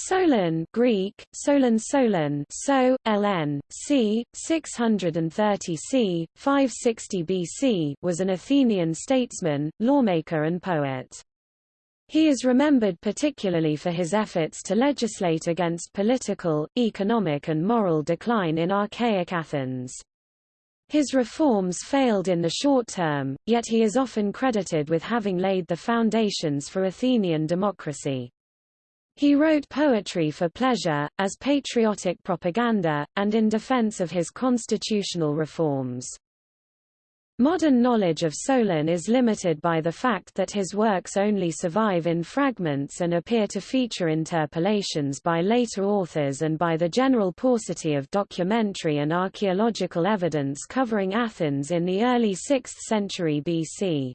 Solon Greek, Solon Solon so, ln, c. 630 c. 560 BC was an Athenian statesman, lawmaker and poet. He is remembered particularly for his efforts to legislate against political, economic and moral decline in archaic Athens. His reforms failed in the short term, yet he is often credited with having laid the foundations for Athenian democracy. He wrote poetry for pleasure, as patriotic propaganda, and in defense of his constitutional reforms. Modern knowledge of Solon is limited by the fact that his works only survive in fragments and appear to feature interpolations by later authors and by the general paucity of documentary and archaeological evidence covering Athens in the early 6th century BC.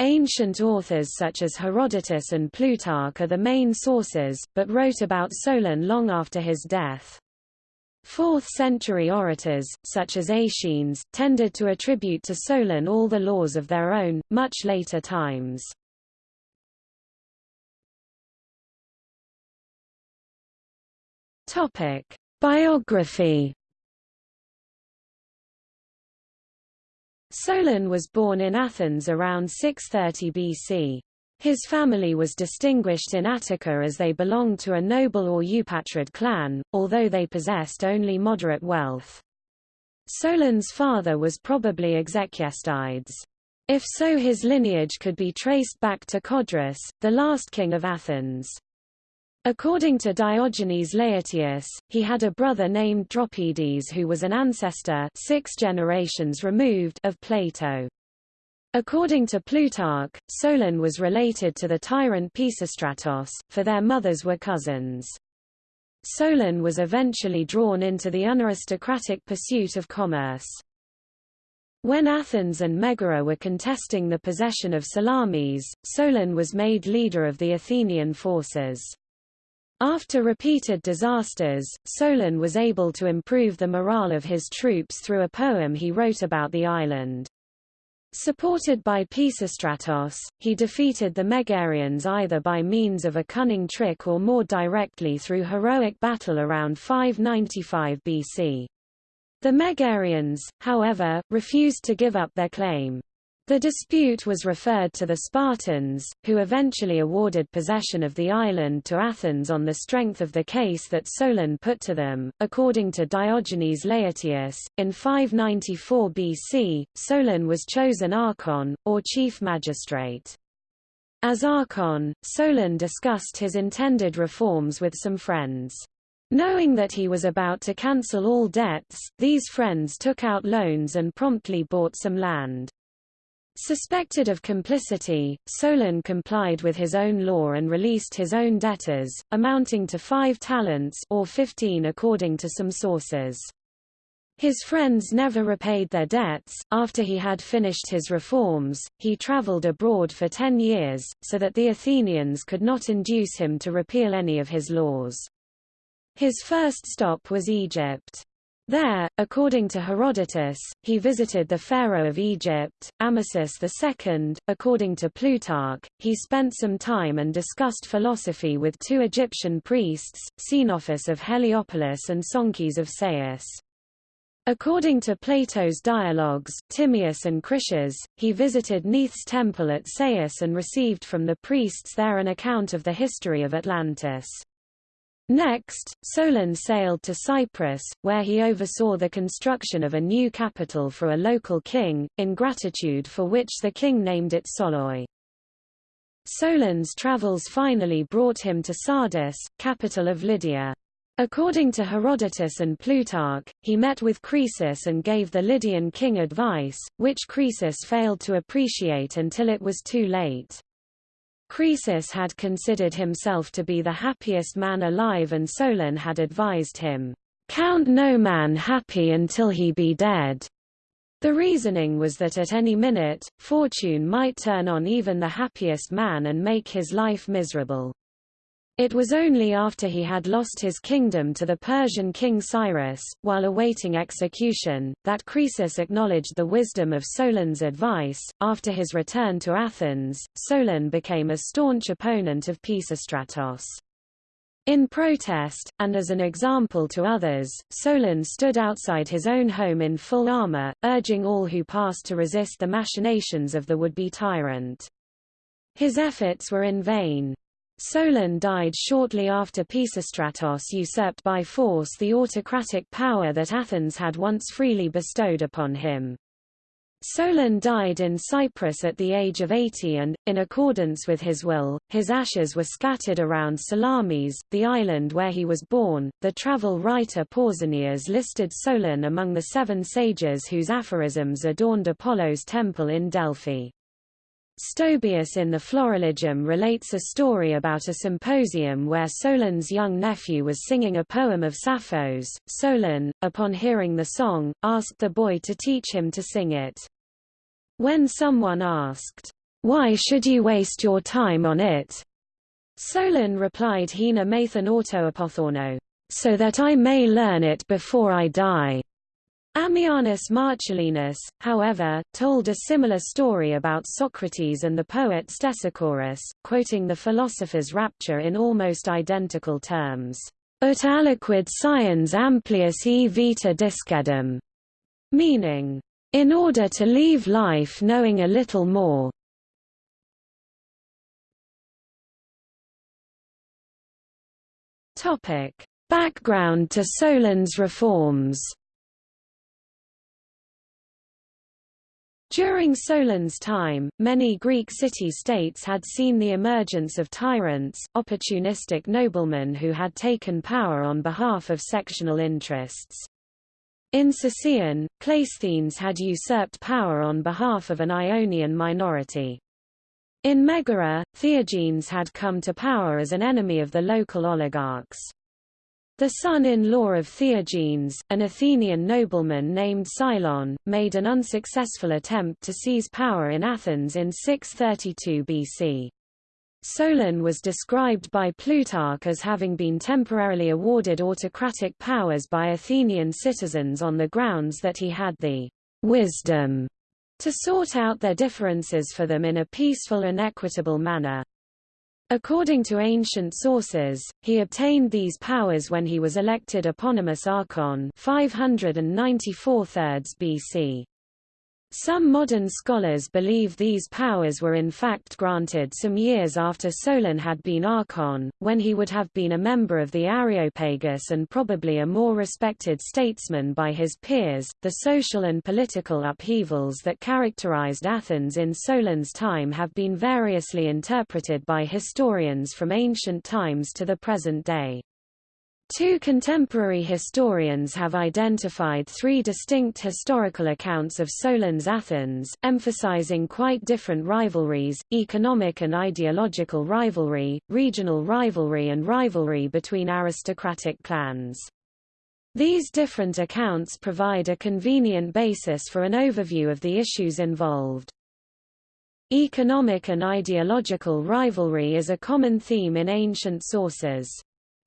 Ancient authors such as Herodotus and Plutarch are the main sources, but wrote about Solon long after his death. Fourth-century orators, such as Aeschines, tended to attribute to Solon all the laws of their own, much later times. Biography Solon was born in Athens around 630 BC. His family was distinguished in Attica as they belonged to a noble or Eupatrid clan, although they possessed only moderate wealth. Solon's father was probably Execestides. If so his lineage could be traced back to Codrus, the last king of Athens. According to Diogenes Laertius, he had a brother named Dropides who was an ancestor six generations removed of Plato. According to Plutarch, Solon was related to the tyrant Pisistratos, for their mothers were cousins. Solon was eventually drawn into the unaristocratic pursuit of commerce. When Athens and Megara were contesting the possession of Salamis, Solon was made leader of the Athenian forces. After repeated disasters, Solon was able to improve the morale of his troops through a poem he wrote about the island. Supported by Pisistratos, he defeated the Megarians either by means of a cunning trick or more directly through heroic battle around 595 BC. The Megarians, however, refused to give up their claim. The dispute was referred to the Spartans, who eventually awarded possession of the island to Athens on the strength of the case that Solon put to them. According to Diogenes Laertius, in 594 BC, Solon was chosen archon, or chief magistrate. As archon, Solon discussed his intended reforms with some friends. Knowing that he was about to cancel all debts, these friends took out loans and promptly bought some land. Suspected of complicity, Solon complied with his own law and released his own debtors, amounting to five talents or fifteen according to some sources. His friends never repaid their debts. After he had finished his reforms, he traveled abroad for ten years, so that the Athenians could not induce him to repeal any of his laws. His first stop was Egypt. There, according to Herodotus, he visited the pharaoh of Egypt, Amasis II. According to Plutarch, he spent some time and discussed philosophy with two Egyptian priests, Psenophis of Heliopolis and Sonchis of Sais. According to Plato's dialogues, Timaeus and Critias, he visited Neith's temple at Sais and received from the priests there an account of the history of Atlantis. Next, Solon sailed to Cyprus, where he oversaw the construction of a new capital for a local king, in gratitude for which the king named it Soloi. Solon's travels finally brought him to Sardis, capital of Lydia. According to Herodotus and Plutarch, he met with Croesus and gave the Lydian king advice, which Croesus failed to appreciate until it was too late. Croesus had considered himself to be the happiest man alive and Solon had advised him, "'Count no man happy until he be dead'". The reasoning was that at any minute, fortune might turn on even the happiest man and make his life miserable. It was only after he had lost his kingdom to the Persian king Cyrus, while awaiting execution, that Croesus acknowledged the wisdom of Solon's advice. After his return to Athens, Solon became a staunch opponent of Pisistratos. In protest, and as an example to others, Solon stood outside his own home in full armor, urging all who passed to resist the machinations of the would-be tyrant. His efforts were in vain. Solon died shortly after Pisistratos usurped by force the autocratic power that Athens had once freely bestowed upon him. Solon died in Cyprus at the age of 80 and, in accordance with his will, his ashes were scattered around Salamis, the island where he was born. The travel writer Pausanias listed Solon among the seven sages whose aphorisms adorned Apollo's temple in Delphi. Stobaeus in the Florilegium relates a story about a symposium where Solon's young nephew was singing a poem of Sappho's. Solon, upon hearing the song, asked the boy to teach him to sing it. When someone asked, Why should you waste your time on it? Solon replied Hina Mathan Autoapothorno, so that I may learn it before I die. Ammianus Marcellinus, however, told a similar story about Socrates and the poet Stesichorus, quoting the philosopher's rapture in almost identical terms. Ut aliquid sciens amplius e vita discedum, meaning, in order to leave life knowing a little more. Topic: Background to Solon's reforms. During Solon's time, many Greek city-states had seen the emergence of tyrants, opportunistic noblemen who had taken power on behalf of sectional interests. In Sicyon, Cleisthenes had usurped power on behalf of an Ionian minority. In Megara, Theagenes had come to power as an enemy of the local oligarchs. The son-in-law of Theagenes, an Athenian nobleman named Cylon, made an unsuccessful attempt to seize power in Athens in 632 BC. Solon was described by Plutarch as having been temporarily awarded autocratic powers by Athenian citizens on the grounds that he had the wisdom to sort out their differences for them in a peaceful and equitable manner. According to ancient sources, he obtained these powers when he was elected eponymous archon 594 BC. Some modern scholars believe these powers were in fact granted some years after Solon had been archon, when he would have been a member of the Areopagus and probably a more respected statesman by his peers. The social and political upheavals that characterized Athens in Solon's time have been variously interpreted by historians from ancient times to the present day. Two contemporary historians have identified three distinct historical accounts of Solon's Athens, emphasizing quite different rivalries, economic and ideological rivalry, regional rivalry and rivalry between aristocratic clans. These different accounts provide a convenient basis for an overview of the issues involved. Economic and ideological rivalry is a common theme in ancient sources.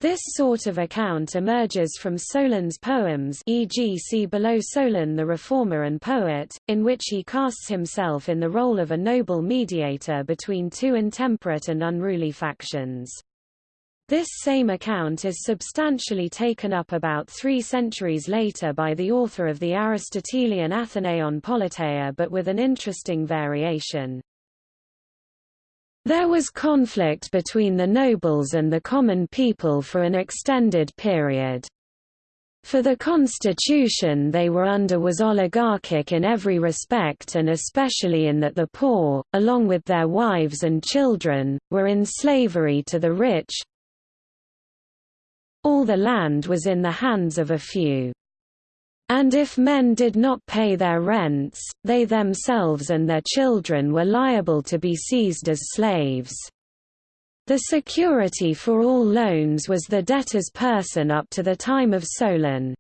This sort of account emerges from Solon's poems e.g. see below Solon the reformer and poet, in which he casts himself in the role of a noble mediator between two intemperate and unruly factions. This same account is substantially taken up about three centuries later by the author of the Aristotelian Athenaion Politeia but with an interesting variation. There was conflict between the nobles and the common people for an extended period. For the constitution they were under was oligarchic in every respect and especially in that the poor, along with their wives and children, were in slavery to the rich. All the land was in the hands of a few. And if men did not pay their rents, they themselves and their children were liable to be seized as slaves. The security for all loans was the debtor's person up to the time of Solon.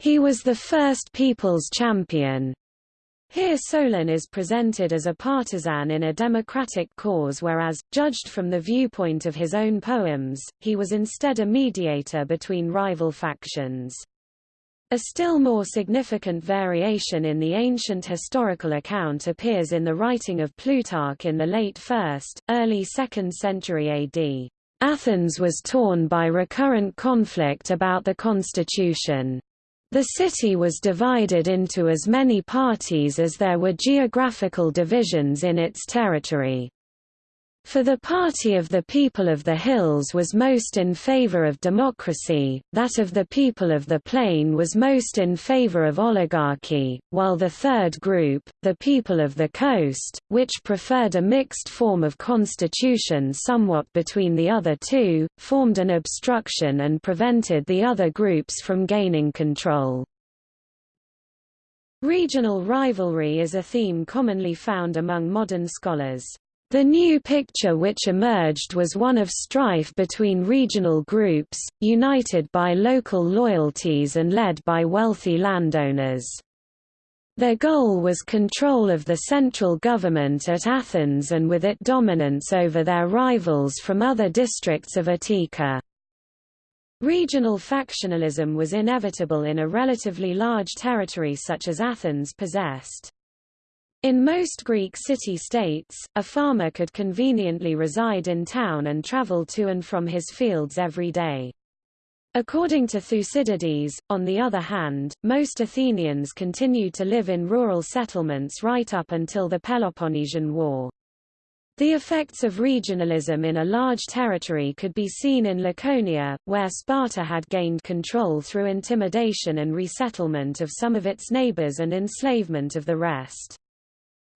He was the first people's champion. Here Solon is presented as a partisan in a democratic cause whereas, judged from the viewpoint of his own poems, he was instead a mediator between rival factions. A still more significant variation in the ancient historical account appears in the writing of Plutarch in the late 1st, early 2nd century AD. Athens was torn by recurrent conflict about the constitution. The city was divided into as many parties as there were geographical divisions in its territory. For the party of the people of the hills was most in favor of democracy, that of the people of the plain was most in favor of oligarchy, while the third group, the people of the coast, which preferred a mixed form of constitution somewhat between the other two, formed an obstruction and prevented the other groups from gaining control. Regional rivalry is a theme commonly found among modern scholars. The new picture which emerged was one of strife between regional groups, united by local loyalties and led by wealthy landowners. Their goal was control of the central government at Athens and with it dominance over their rivals from other districts of Attica. Regional factionalism was inevitable in a relatively large territory such as Athens possessed. In most Greek city-states, a farmer could conveniently reside in town and travel to and from his fields every day. According to Thucydides, on the other hand, most Athenians continued to live in rural settlements right up until the Peloponnesian War. The effects of regionalism in a large territory could be seen in Laconia, where Sparta had gained control through intimidation and resettlement of some of its neighbors and enslavement of the rest.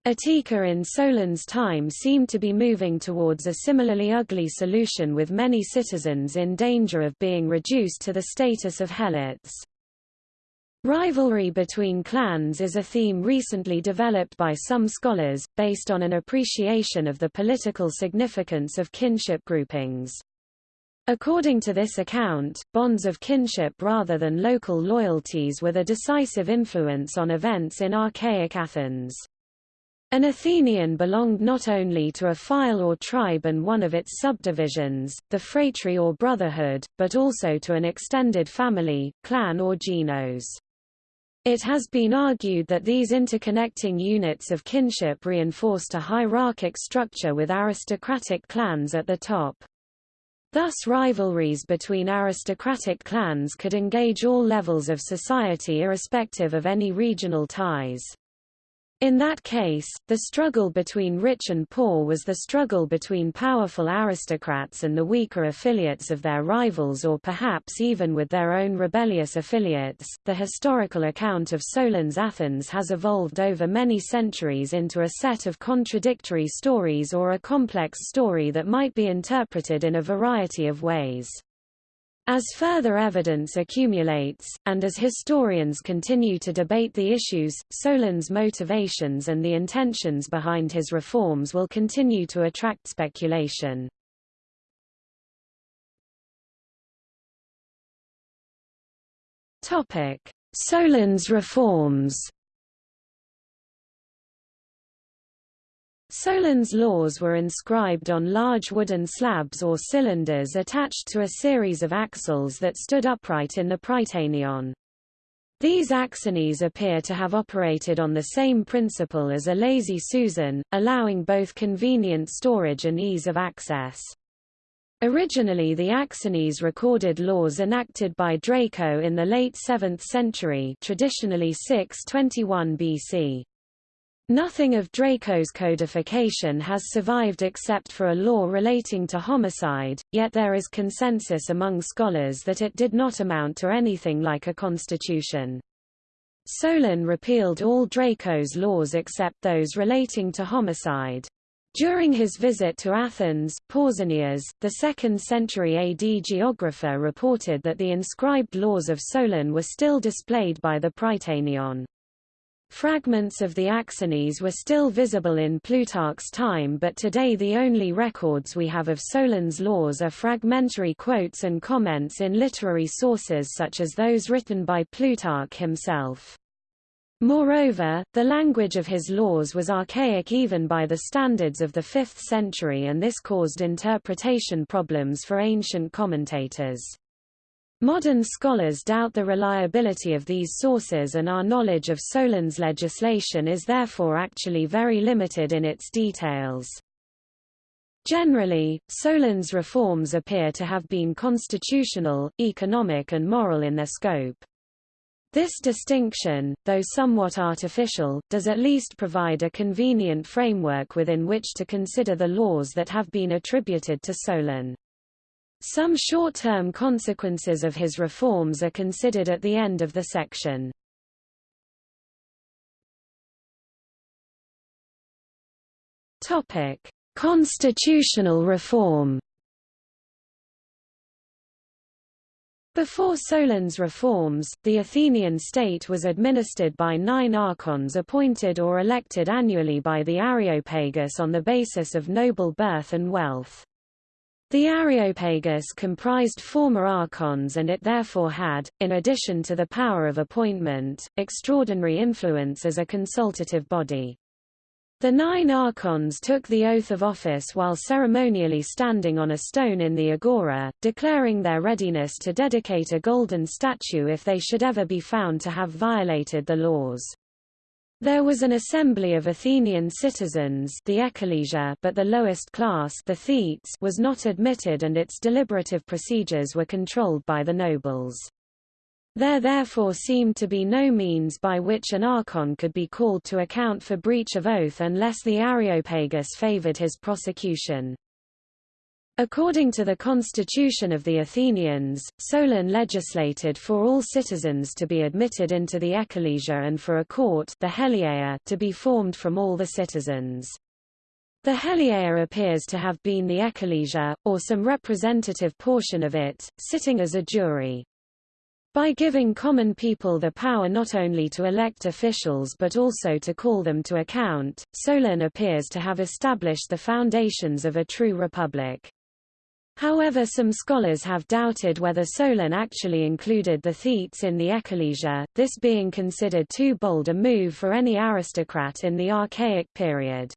Attica in Solon's time seemed to be moving towards a similarly ugly solution with many citizens in danger of being reduced to the status of helots. Rivalry between clans is a theme recently developed by some scholars, based on an appreciation of the political significance of kinship groupings. According to this account, bonds of kinship rather than local loyalties were the decisive influence on events in archaic Athens. An Athenian belonged not only to a phyle or tribe and one of its subdivisions, the phratry or brotherhood, but also to an extended family, clan or genos. It has been argued that these interconnecting units of kinship reinforced a hierarchic structure with aristocratic clans at the top. Thus rivalries between aristocratic clans could engage all levels of society irrespective of any regional ties. In that case, the struggle between rich and poor was the struggle between powerful aristocrats and the weaker affiliates of their rivals or perhaps even with their own rebellious affiliates. The historical account of Solon's Athens has evolved over many centuries into a set of contradictory stories or a complex story that might be interpreted in a variety of ways. As further evidence accumulates, and as historians continue to debate the issues, Solon's motivations and the intentions behind his reforms will continue to attract speculation. Solon's reforms Solon's laws were inscribed on large wooden slabs or cylinders attached to a series of axles that stood upright in the Prytaneion. These axones appear to have operated on the same principle as a lazy Susan, allowing both convenient storage and ease of access. Originally the axones recorded laws enacted by Draco in the late 7th century traditionally 621 BC. Nothing of Draco's codification has survived except for a law relating to homicide, yet there is consensus among scholars that it did not amount to anything like a constitution. Solon repealed all Draco's laws except those relating to homicide. During his visit to Athens, Pausanias, the 2nd century AD geographer reported that the inscribed laws of Solon were still displayed by the Prytaneion. Fragments of the Axones were still visible in Plutarch's time but today the only records we have of Solon's laws are fragmentary quotes and comments in literary sources such as those written by Plutarch himself. Moreover, the language of his laws was archaic even by the standards of the 5th century and this caused interpretation problems for ancient commentators. Modern scholars doubt the reliability of these sources and our knowledge of Solon's legislation is therefore actually very limited in its details. Generally, Solon's reforms appear to have been constitutional, economic and moral in their scope. This distinction, though somewhat artificial, does at least provide a convenient framework within which to consider the laws that have been attributed to Solon. Some short-term consequences of his reforms are considered at the end of the section. Topic: Constitutional reform Before Solon's reforms, the Athenian state was administered by nine archons appointed or elected annually by the Areopagus on the basis of noble birth and wealth. The Areopagus comprised former archons and it therefore had, in addition to the power of appointment, extraordinary influence as a consultative body. The nine archons took the oath of office while ceremonially standing on a stone in the agora, declaring their readiness to dedicate a golden statue if they should ever be found to have violated the laws. There was an assembly of Athenian citizens the ecclesia but the lowest class the thetes was not admitted and its deliberative procedures were controlled by the nobles. There therefore seemed to be no means by which an archon could be called to account for breach of oath unless the Areopagus favored his prosecution. According to the constitution of the Athenians, Solon legislated for all citizens to be admitted into the ecclesia and for a court the Heliaea to be formed from all the citizens. The Heliaea appears to have been the ecclesia, or some representative portion of it, sitting as a jury. By giving common people the power not only to elect officials but also to call them to account, Solon appears to have established the foundations of a true republic. However some scholars have doubted whether Solon actually included the Thetes in the ecclesia, this being considered too bold a move for any aristocrat in the Archaic period.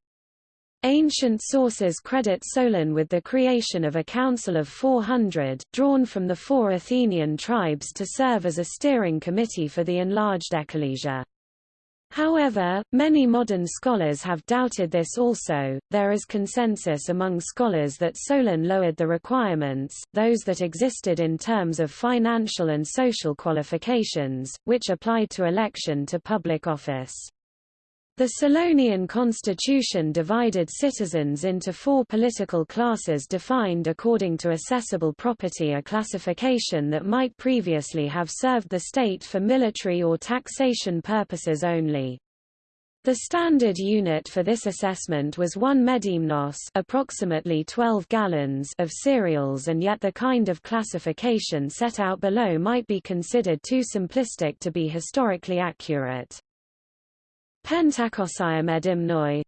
Ancient sources credit Solon with the creation of a council of 400, drawn from the four Athenian tribes to serve as a steering committee for the enlarged ecclesia. However, many modern scholars have doubted this also. There is consensus among scholars that Solon lowered the requirements, those that existed in terms of financial and social qualifications, which applied to election to public office. The Solonian constitution divided citizens into four political classes defined according to assessable property a classification that might previously have served the state for military or taxation purposes only. The standard unit for this assessment was 1 medimnos approximately 12 gallons of cereals and yet the kind of classification set out below might be considered too simplistic to be historically accurate. Pentakosiomedimnoi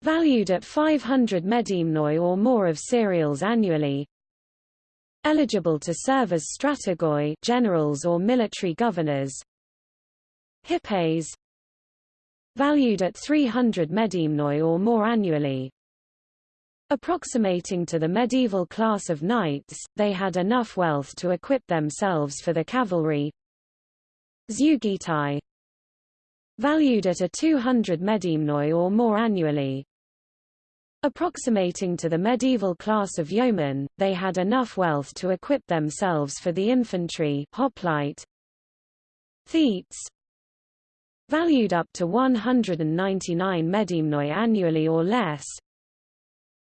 valued at 500 medimnoi or more of cereals annually. Eligible to serve as strategoi generals or military governors. Hippeis valued at 300 medimnoi or more annually. Approximating to the medieval class of knights, they had enough wealth to equip themselves for the cavalry. Zeugitai valued at a 200 medimnoi or more annually. Approximating to the medieval class of yeomen, they had enough wealth to equip themselves for the infantry hoplite. Thetes valued up to 199 medimnoi annually or less,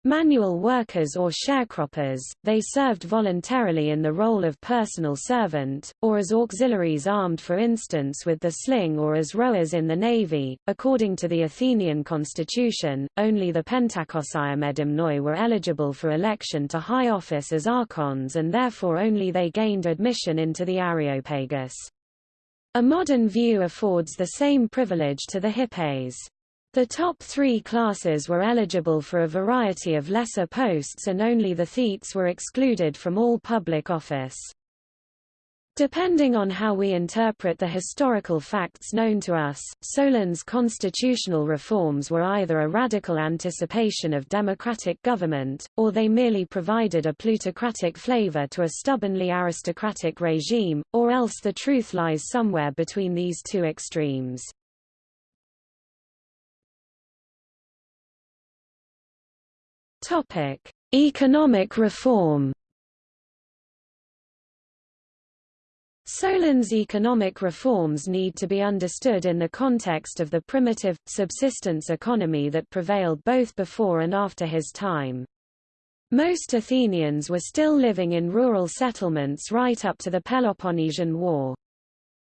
Manual workers or sharecroppers, they served voluntarily in the role of personal servant, or as auxiliaries armed for instance with the sling or as rowers in the navy. According to the Athenian constitution, only the Pentakosiomedimnoi were eligible for election to high office as archons and therefore only they gained admission into the Areopagus. A modern view affords the same privilege to the hippeis. The top three classes were eligible for a variety of lesser posts and only the thetes were excluded from all public office. Depending on how we interpret the historical facts known to us, Solon's constitutional reforms were either a radical anticipation of democratic government, or they merely provided a plutocratic flavor to a stubbornly aristocratic regime, or else the truth lies somewhere between these two extremes. Topic: Economic reform. Solon's economic reforms need to be understood in the context of the primitive, subsistence economy that prevailed both before and after his time. Most Athenians were still living in rural settlements right up to the Peloponnesian War.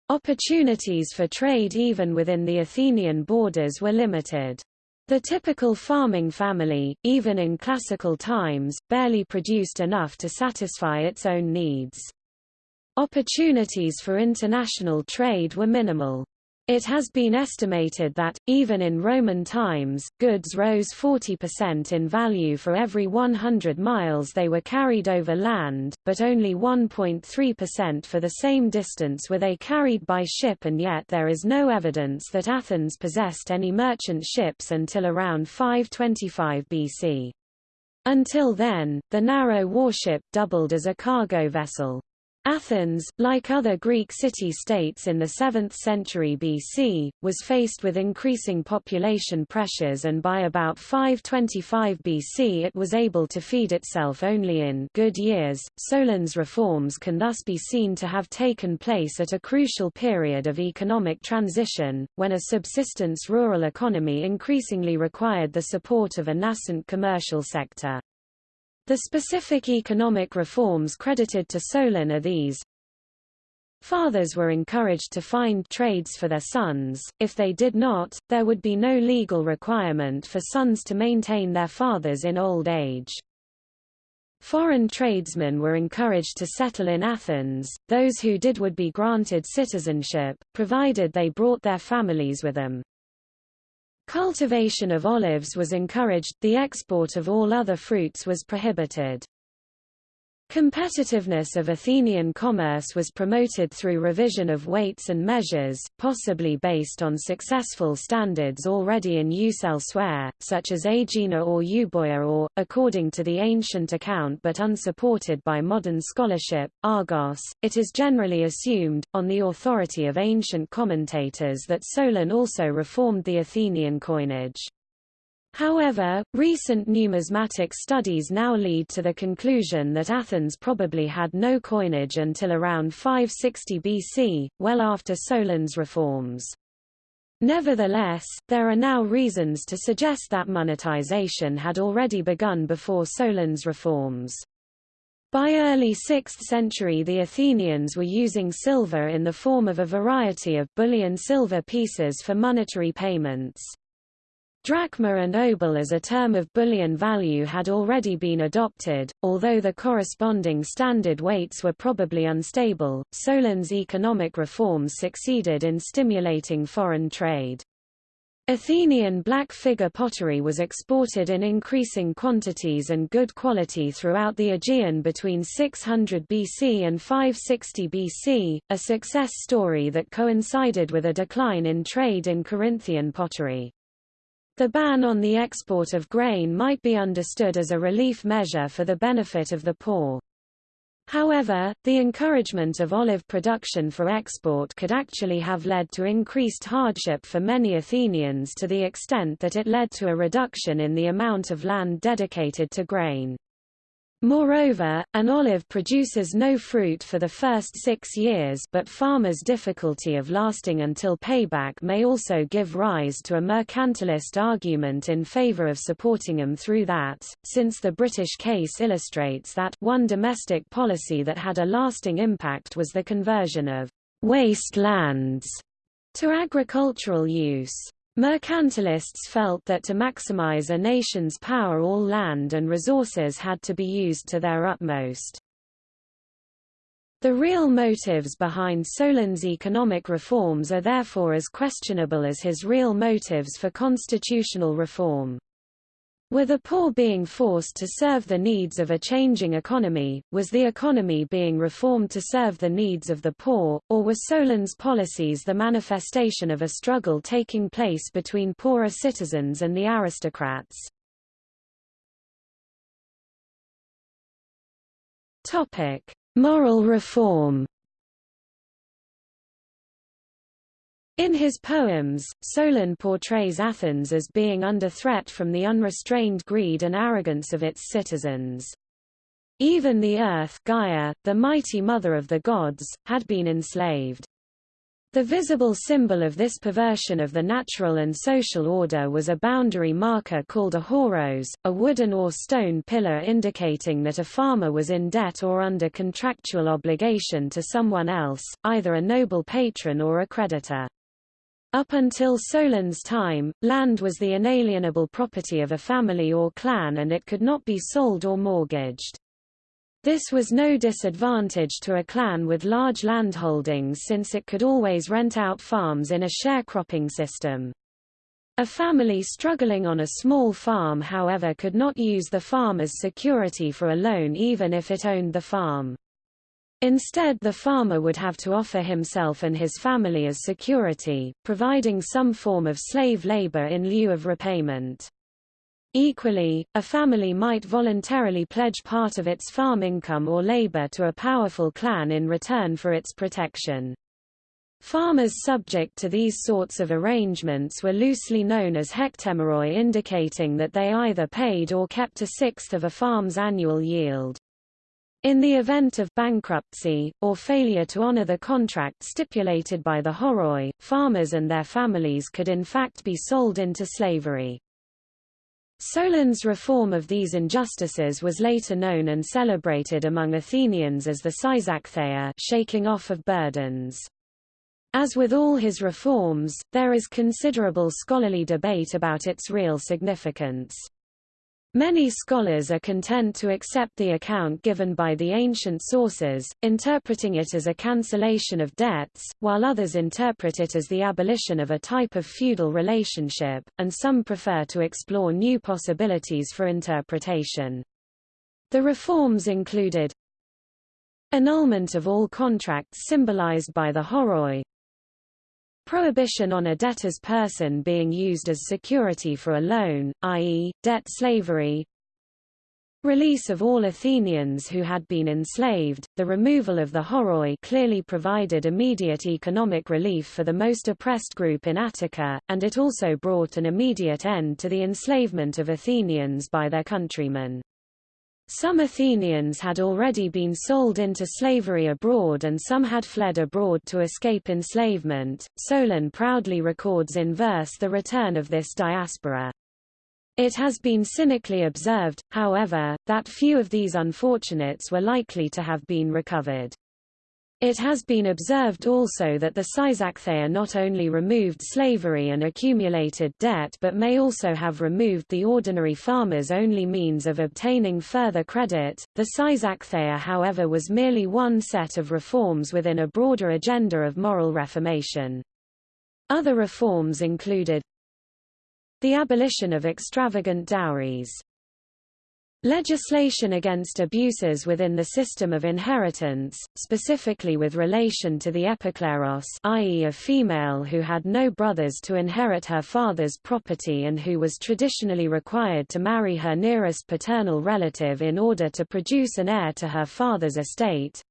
Opportunities for trade even within the Athenian borders were limited. The typical farming family, even in classical times, barely produced enough to satisfy its own needs. Opportunities for international trade were minimal. It has been estimated that, even in Roman times, goods rose 40% in value for every 100 miles they were carried over land, but only 1.3% for the same distance were they carried by ship and yet there is no evidence that Athens possessed any merchant ships until around 525 BC. Until then, the narrow warship doubled as a cargo vessel. Athens, like other Greek city-states in the 7th century BC, was faced with increasing population pressures and by about 525 BC it was able to feed itself only in good years. Solon's reforms can thus be seen to have taken place at a crucial period of economic transition, when a subsistence rural economy increasingly required the support of a nascent commercial sector. The specific economic reforms credited to Solon are these. Fathers were encouraged to find trades for their sons, if they did not, there would be no legal requirement for sons to maintain their fathers in old age. Foreign tradesmen were encouraged to settle in Athens, those who did would be granted citizenship, provided they brought their families with them. Cultivation of olives was encouraged, the export of all other fruits was prohibited. Competitiveness of Athenian commerce was promoted through revision of weights and measures, possibly based on successful standards already in use elsewhere, such as Aegina or Euboea or, according to the ancient account but unsupported by modern scholarship, Argos. It is generally assumed, on the authority of ancient commentators that Solon also reformed the Athenian coinage. However, recent numismatic studies now lead to the conclusion that Athens probably had no coinage until around 560 BC, well after Solon's reforms. Nevertheless, there are now reasons to suggest that monetization had already begun before Solon's reforms. By early 6th century the Athenians were using silver in the form of a variety of bullion silver pieces for monetary payments. Drachma and obol as a term of bullion value had already been adopted, although the corresponding standard weights were probably unstable. Solon's economic reforms succeeded in stimulating foreign trade. Athenian black figure pottery was exported in increasing quantities and good quality throughout the Aegean between 600 BC and 560 BC, a success story that coincided with a decline in trade in Corinthian pottery. The ban on the export of grain might be understood as a relief measure for the benefit of the poor. However, the encouragement of olive production for export could actually have led to increased hardship for many Athenians to the extent that it led to a reduction in the amount of land dedicated to grain. Moreover, an olive produces no fruit for the first six years but farmers' difficulty of lasting until payback may also give rise to a mercantilist argument in favor of supporting them through that, since the British case illustrates that one domestic policy that had a lasting impact was the conversion of waste lands to agricultural use. Mercantilists felt that to maximize a nation's power all land and resources had to be used to their utmost. The real motives behind Solon's economic reforms are therefore as questionable as his real motives for constitutional reform. Were the poor being forced to serve the needs of a changing economy, was the economy being reformed to serve the needs of the poor, or were Solon's policies the manifestation of a struggle taking place between poorer citizens and the aristocrats? Topic: Moral reform In his poems, Solon portrays Athens as being under threat from the unrestrained greed and arrogance of its citizens. Even the earth Gaia, the mighty mother of the gods, had been enslaved. The visible symbol of this perversion of the natural and social order was a boundary marker called a horos, a wooden or stone pillar indicating that a farmer was in debt or under contractual obligation to someone else, either a noble patron or a creditor. Up until Solon's time, land was the inalienable property of a family or clan and it could not be sold or mortgaged. This was no disadvantage to a clan with large landholdings since it could always rent out farms in a sharecropping system. A family struggling on a small farm however could not use the farm as security for a loan even if it owned the farm. Instead the farmer would have to offer himself and his family as security, providing some form of slave labor in lieu of repayment. Equally, a family might voluntarily pledge part of its farm income or labor to a powerful clan in return for its protection. Farmers subject to these sorts of arrangements were loosely known as hektemeroi indicating that they either paid or kept a sixth of a farm's annual yield. In the event of bankruptcy, or failure to honor the contract stipulated by the horoi, farmers and their families could in fact be sold into slavery. Solon's reform of these injustices was later known and celebrated among Athenians as the Seisachtheia shaking off of burdens. As with all his reforms, there is considerable scholarly debate about its real significance. Many scholars are content to accept the account given by the ancient sources, interpreting it as a cancellation of debts, while others interpret it as the abolition of a type of feudal relationship, and some prefer to explore new possibilities for interpretation. The reforms included annulment of all contracts symbolized by the horoi, Prohibition on a debtor's person being used as security for a loan, i.e., debt slavery. Release of all Athenians who had been enslaved, the removal of the horoi clearly provided immediate economic relief for the most oppressed group in Attica, and it also brought an immediate end to the enslavement of Athenians by their countrymen. Some Athenians had already been sold into slavery abroad and some had fled abroad to escape enslavement. Solon proudly records in verse the return of this diaspora. It has been cynically observed, however, that few of these unfortunates were likely to have been recovered. It has been observed also that the Seisachtheia not only removed slavery and accumulated debt but may also have removed the ordinary farmer's only means of obtaining further credit. The Seisachtheia however was merely one set of reforms within a broader agenda of moral reformation. Other reforms included the abolition of extravagant dowries Legislation against abuses within the system of inheritance, specifically with relation to the epikleros i.e. a female who had no brothers to inherit her father's property and who was traditionally required to marry her nearest paternal relative in order to produce an heir to her father's estate.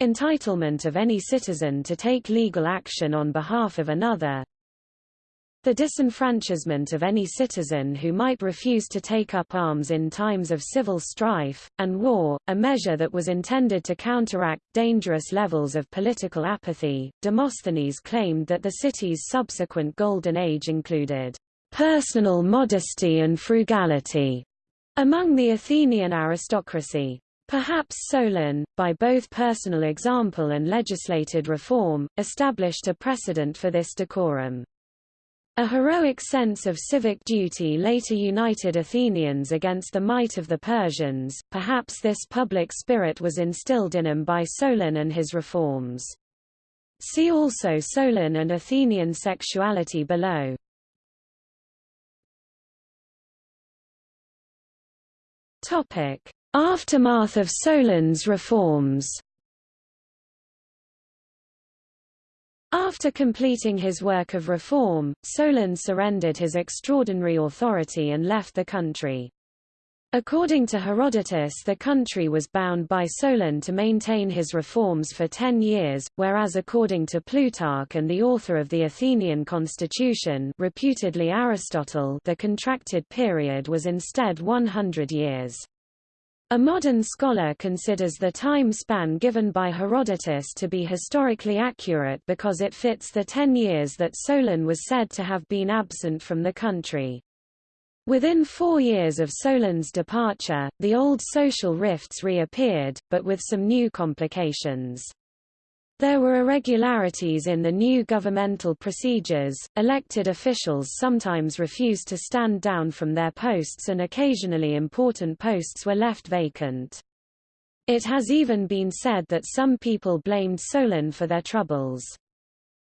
Entitlement of any citizen to take legal action on behalf of another, the disenfranchisement of any citizen who might refuse to take up arms in times of civil strife, and war, a measure that was intended to counteract dangerous levels of political apathy. Demosthenes claimed that the city's subsequent Golden Age included personal modesty and frugality among the Athenian aristocracy. Perhaps Solon, by both personal example and legislated reform, established a precedent for this decorum. A heroic sense of civic duty later united Athenians against the might of the Persians, perhaps this public spirit was instilled in him by Solon and his reforms. See also Solon and Athenian sexuality below. Aftermath of Solon's reforms After completing his work of reform, Solon surrendered his extraordinary authority and left the country. According to Herodotus the country was bound by Solon to maintain his reforms for ten years, whereas according to Plutarch and the author of the Athenian constitution reputedly Aristotle the contracted period was instead 100 years. A modern scholar considers the time span given by Herodotus to be historically accurate because it fits the ten years that Solon was said to have been absent from the country. Within four years of Solon's departure, the old social rifts reappeared, but with some new complications. There were irregularities in the new governmental procedures, elected officials sometimes refused to stand down from their posts and occasionally important posts were left vacant. It has even been said that some people blamed Solon for their troubles.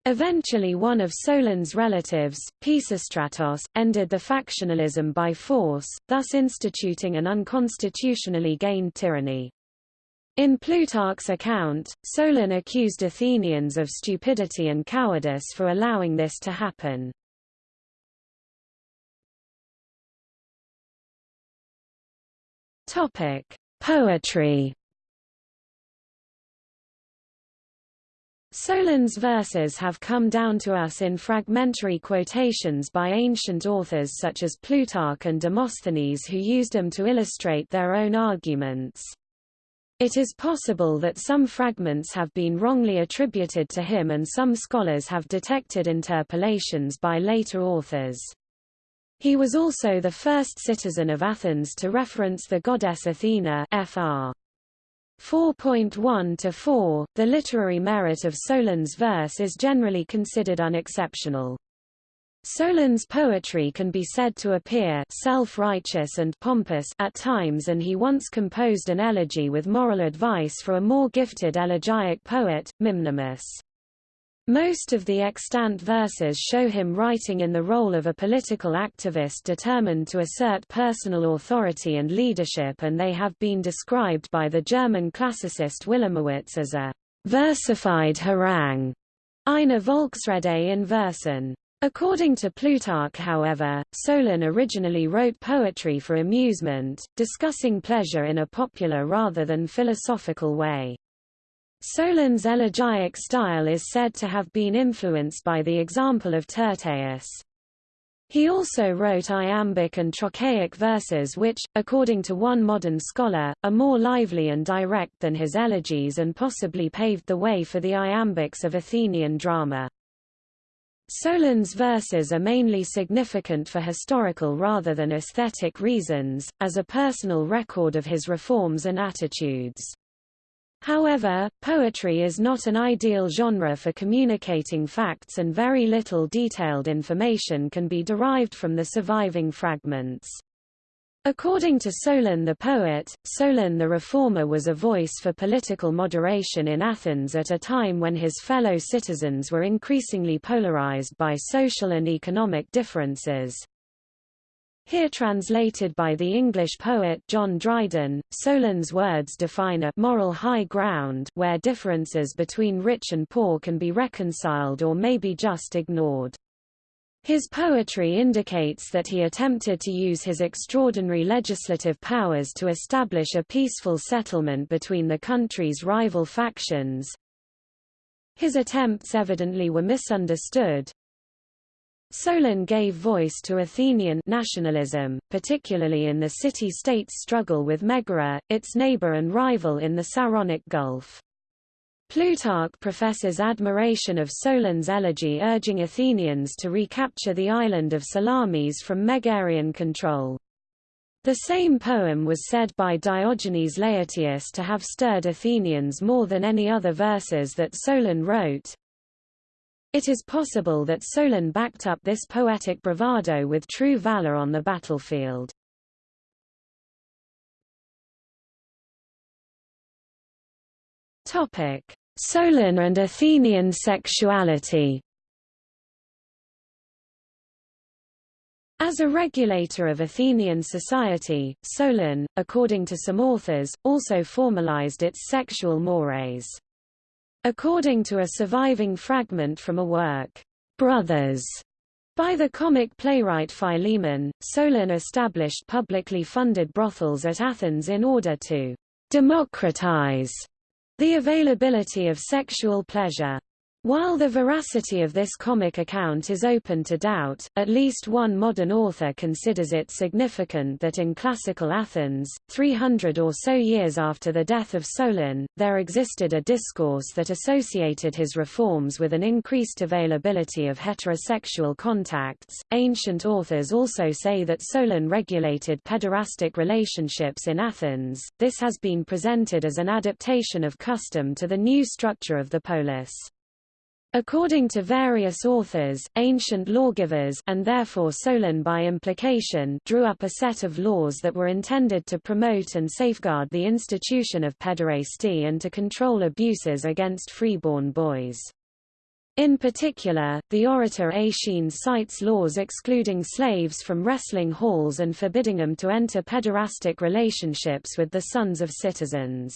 Eventually one of Solon's relatives, Pisistratos, ended the factionalism by force, thus instituting an unconstitutionally gained tyranny. In Plutarch's account, Solon accused Athenians of stupidity and cowardice for allowing this to happen. Topic: Poetry Solon's verses have come down to us in fragmentary quotations by ancient authors such as Plutarch and Demosthenes who used them to illustrate their own arguments. It is possible that some fragments have been wrongly attributed to him and some scholars have detected interpolations by later authors. He was also the first citizen of Athens to reference the goddess Athena fr. 4.1 to 4, the literary merit of Solon's verse is generally considered unexceptional. Solon's poetry can be said to appear self-righteous and pompous at times and he once composed an elegy with moral advice for a more gifted elegiac poet, Mimnermus. Most of the extant verses show him writing in the role of a political activist determined to assert personal authority and leadership and they have been described by the German classicist Wilamowitz as a versified harangue, eine Volksrede in Versen. According to Plutarch however, Solon originally wrote poetry for amusement, discussing pleasure in a popular rather than philosophical way. Solon's elegiac style is said to have been influenced by the example of Tyrtaeus. He also wrote iambic and trochaic verses which, according to one modern scholar, are more lively and direct than his elegies and possibly paved the way for the iambics of Athenian drama. Solon's verses are mainly significant for historical rather than aesthetic reasons, as a personal record of his reforms and attitudes. However, poetry is not an ideal genre for communicating facts and very little detailed information can be derived from the surviving fragments. According to Solon the poet, Solon the reformer was a voice for political moderation in Athens at a time when his fellow citizens were increasingly polarized by social and economic differences. Here translated by the English poet John Dryden, Solon's words define a moral high ground where differences between rich and poor can be reconciled or may be just ignored. His poetry indicates that he attempted to use his extraordinary legislative powers to establish a peaceful settlement between the country's rival factions. His attempts evidently were misunderstood, Solon gave voice to Athenian nationalism, particularly in the city-state's struggle with Megara, its neighbor and rival in the Saronic Gulf. Plutarch professes admiration of Solon's elegy urging Athenians to recapture the island of Salamis from Megarian control. The same poem was said by Diogenes Laertius to have stirred Athenians more than any other verses that Solon wrote. It is possible that Solon backed up this poetic bravado with true valor on the battlefield. Topic: Solon and Athenian sexuality. As a regulator of Athenian society, Solon, according to some authors, also formalized its sexual mores. According to a surviving fragment from a work, Brothers, By the comic playwright Philemon, Solon established publicly funded brothels at Athens in order to democratize the availability of sexual pleasure. While the veracity of this comic account is open to doubt, at least one modern author considers it significant that in classical Athens, 300 or so years after the death of Solon, there existed a discourse that associated his reforms with an increased availability of heterosexual contacts. Ancient authors also say that Solon regulated pederastic relationships in Athens. This has been presented as an adaptation of custom to the new structure of the polis. According to various authors, ancient lawgivers and therefore Solon by implication drew up a set of laws that were intended to promote and safeguard the institution of pederasty and to control abuses against freeborn boys. In particular, the orator Aeschines cites laws excluding slaves from wrestling halls and forbidding them to enter pederastic relationships with the sons of citizens.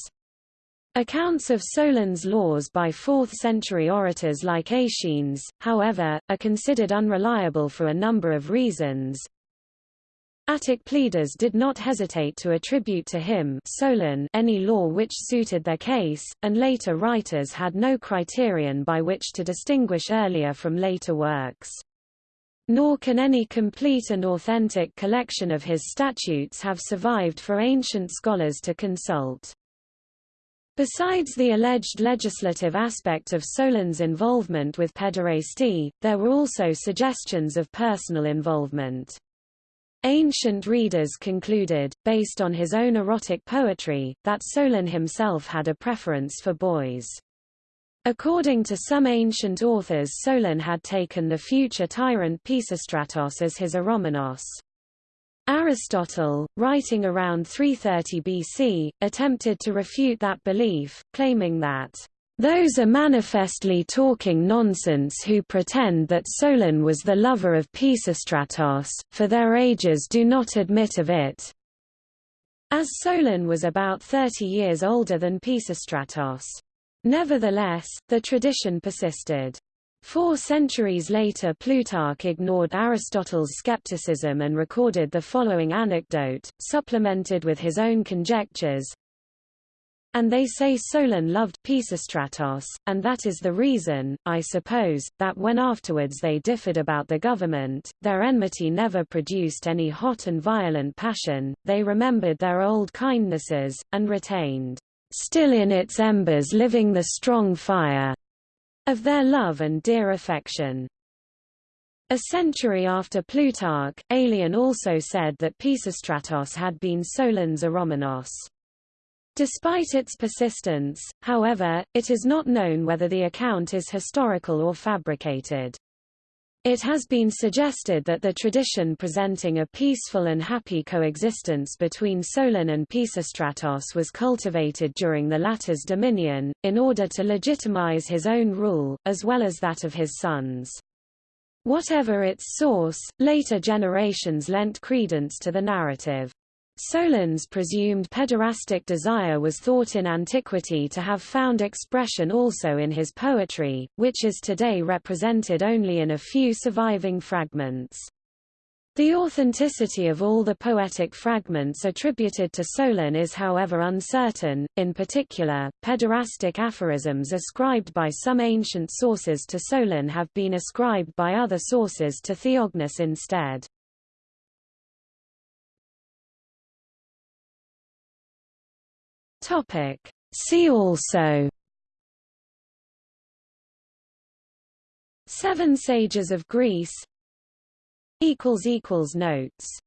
Accounts of Solon's laws by 4th-century orators like Aeschines, however, are considered unreliable for a number of reasons. Attic pleaders did not hesitate to attribute to him Solon any law which suited their case, and later writers had no criterion by which to distinguish earlier from later works. Nor can any complete and authentic collection of his statutes have survived for ancient scholars to consult. Besides the alleged legislative aspect of Solon's involvement with pederasty, there were also suggestions of personal involvement. Ancient readers concluded, based on his own erotic poetry, that Solon himself had a preference for boys. According to some ancient authors Solon had taken the future tyrant Pisistratos as his eromenos. Aristotle, writing around 330 BC, attempted to refute that belief, claiming that those are manifestly talking nonsense who pretend that Solon was the lover of Pisistratos, for their ages do not admit of it. As Solon was about 30 years older than Pisistratos. Nevertheless, the tradition persisted. Four centuries later Plutarch ignored Aristotle's skepticism and recorded the following anecdote, supplemented with his own conjectures. And they say Solon loved Pisistratos, and that is the reason, I suppose, that when afterwards they differed about the government, their enmity never produced any hot and violent passion, they remembered their old kindnesses, and retained, still in its embers living the strong fire, of their love and dear affection. A century after Plutarch, Aelian also said that Pisistratos had been Solon's eromenos. Despite its persistence, however, it is not known whether the account is historical or fabricated. It has been suggested that the tradition presenting a peaceful and happy coexistence between Solon and Pisistratos was cultivated during the latter's dominion, in order to legitimize his own rule, as well as that of his sons. Whatever its source, later generations lent credence to the narrative. Solon's presumed pederastic desire was thought in antiquity to have found expression also in his poetry, which is today represented only in a few surviving fragments. The authenticity of all the poetic fragments attributed to Solon is however uncertain, in particular, pederastic aphorisms ascribed by some ancient sources to Solon have been ascribed by other sources to Theognis instead. Topic. See also. Seven Sages of Greece. Notes